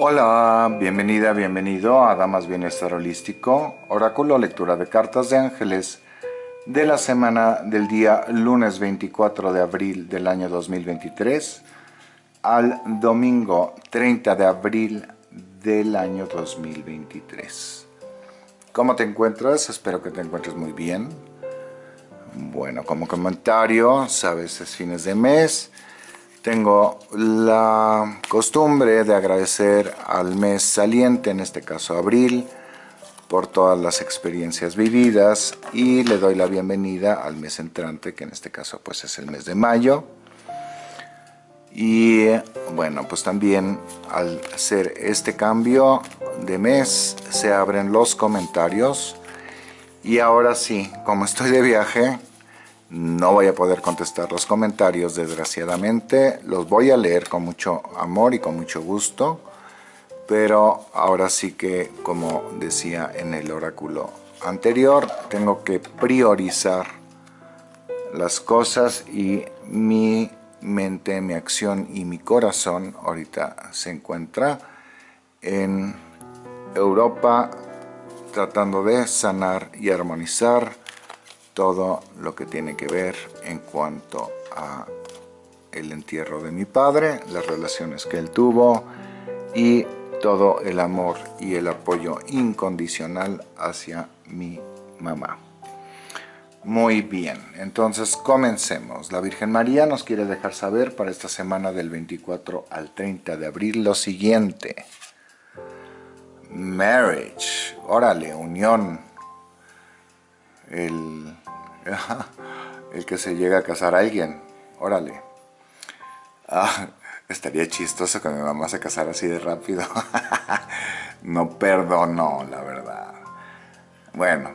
Hola, bienvenida, bienvenido a Damas Bienestar Holístico, oráculo lectura de cartas de ángeles de la semana del día lunes 24 de abril del año 2023 al domingo 30 de abril del año 2023. ¿Cómo te encuentras? Espero que te encuentres muy bien. Bueno, como comentario, sabes, es fines de mes, tengo la costumbre de agradecer al mes saliente, en este caso abril, por todas las experiencias vividas y le doy la bienvenida al mes entrante, que en este caso pues es el mes de mayo. Y bueno, pues también al hacer este cambio de mes se abren los comentarios y ahora sí, como estoy de viaje, no voy a poder contestar los comentarios, desgraciadamente. Los voy a leer con mucho amor y con mucho gusto. Pero ahora sí que, como decía en el oráculo anterior, tengo que priorizar las cosas y mi mente, mi acción y mi corazón ahorita se encuentra en Europa tratando de sanar y armonizar todo lo que tiene que ver en cuanto a el entierro de mi padre, las relaciones que él tuvo y todo el amor y el apoyo incondicional hacia mi mamá. Muy bien, entonces comencemos. La Virgen María nos quiere dejar saber para esta semana del 24 al 30 de abril lo siguiente. Marriage, órale, unión. El el que se llega a casar a alguien, órale. Ah, estaría chistoso que mi mamá se casara así de rápido. no perdono, la verdad. Bueno,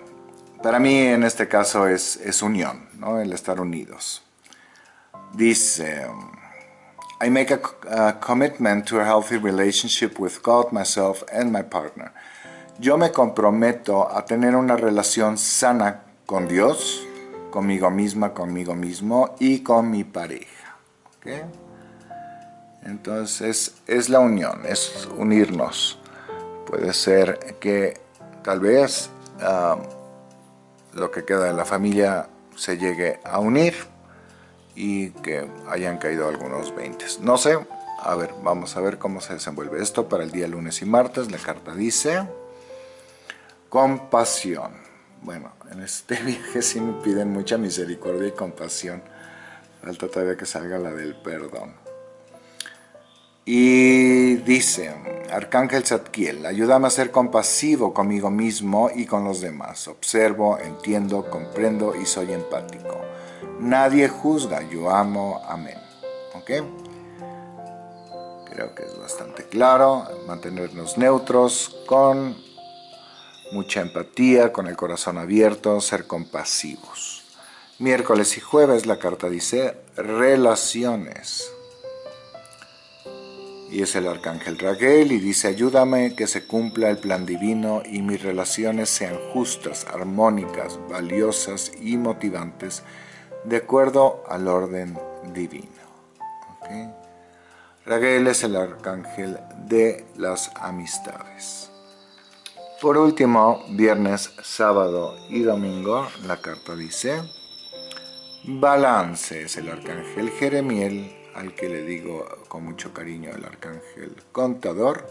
para mí en este caso es, unión, ¿no? el estar unidos. Dice, I make a commitment to a healthy relationship with God, myself and my partner. Yo me comprometo a tener una relación sana con Dios, conmigo misma, conmigo mismo y con mi pareja. Entonces es la unión, es unirnos. Puede ser que tal vez ah, lo que queda de la familia se llegue a unir y que hayan caído algunos 20. No sé, a ver, vamos a ver cómo se desenvuelve esto para el día lunes y martes. La carta dice, compasión. Bueno, en este viaje sí me piden mucha misericordia y compasión. Falta todavía que salga la del perdón. Y dice, Arcángel Zadkiel, ayúdame a ser compasivo conmigo mismo y con los demás. Observo, entiendo, comprendo y soy empático. Nadie juzga, yo amo, amén. ¿Ok? Creo que es bastante claro. Mantenernos neutros con mucha empatía, con el corazón abierto, ser compasivos. Miércoles y jueves la carta dice relaciones. Y es el arcángel Raguel y dice ayúdame que se cumpla el plan divino y mis relaciones sean justas, armónicas, valiosas y motivantes de acuerdo al orden divino. Raguel es el arcángel de las amistades. Por último, viernes, sábado y domingo, la carta dice, balance es el arcángel Jeremiel, al que le digo con mucho cariño el arcángel contador,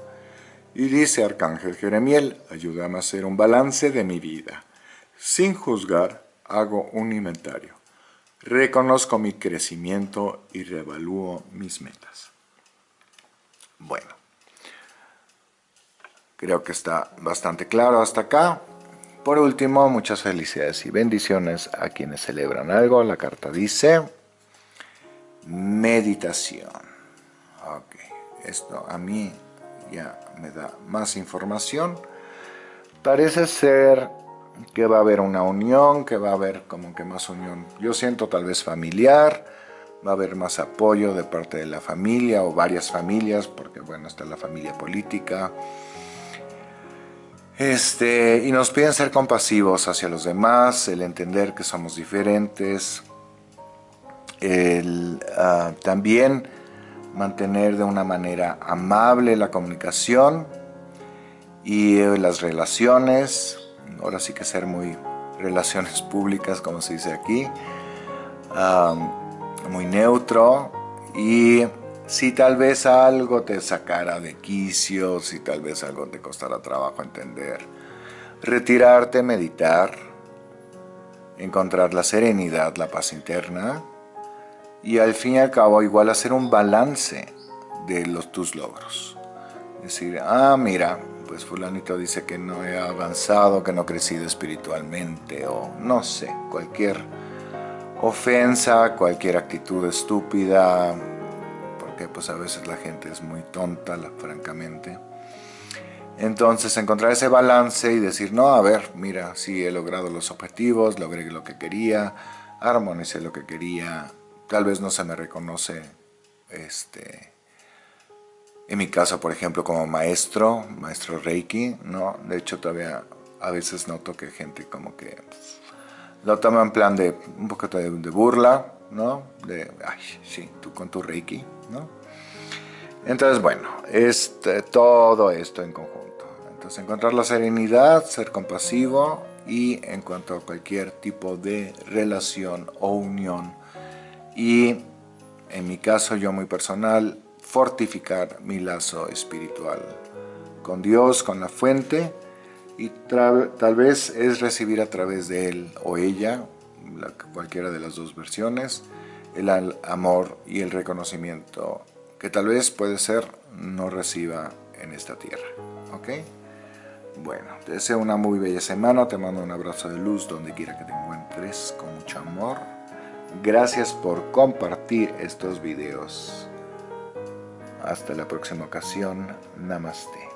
y dice arcángel Jeremiel, ayúdame a hacer un balance de mi vida. Sin juzgar, hago un inventario. Reconozco mi crecimiento y reevalúo mis metas. Bueno, Creo que está bastante claro hasta acá. Por último, muchas felicidades y bendiciones a quienes celebran algo. La carta dice meditación. Ok, esto a mí ya me da más información. Parece ser que va a haber una unión, que va a haber como que más unión. Yo siento tal vez familiar, va a haber más apoyo de parte de la familia o varias familias, porque bueno, está la familia política, este, y nos piden ser compasivos hacia los demás, el entender que somos diferentes, el, ah, también mantener de una manera amable la comunicación y eh, las relaciones, ahora sí que ser muy relaciones públicas como se dice aquí, muy neutro y si tal vez algo te sacara de quicio, si tal vez algo te costara trabajo entender, retirarte, meditar, encontrar la serenidad, la paz interna y al fin y al cabo igual hacer un balance de los, tus logros. Decir, ah, mira, pues fulanito dice que no he avanzado, que no he crecido espiritualmente o no sé, cualquier ofensa, cualquier actitud estúpida, porque pues a veces la gente es muy tonta, francamente. Entonces encontrar ese balance y decir, no, a ver, mira, sí he logrado los objetivos, logré lo que quería, armonicé lo que quería, tal vez no se me reconoce, este, en mi caso, por ejemplo, como maestro, maestro Reiki, ¿no? De hecho, todavía a veces noto que gente como que lo toma en plan de un poco de, burla, ¿no? De, ay, sí, tú con tu Reiki, ¿no? Entonces, bueno, este, todo esto en conjunto. Entonces, encontrar la serenidad, ser compasivo y en cuanto a cualquier tipo de relación o unión. Y en mi caso, yo muy personal, fortificar mi lazo espiritual con Dios, con la fuente, y tal vez es recibir a través de él o ella, cualquiera de las dos versiones, el amor y el reconocimiento que tal vez puede ser no reciba en esta tierra. ¿Ok? Bueno, te deseo una muy bella semana, te mando un abrazo de luz donde quiera que te encuentres, con mucho amor. Gracias por compartir estos videos. Hasta la próxima ocasión. Namaste.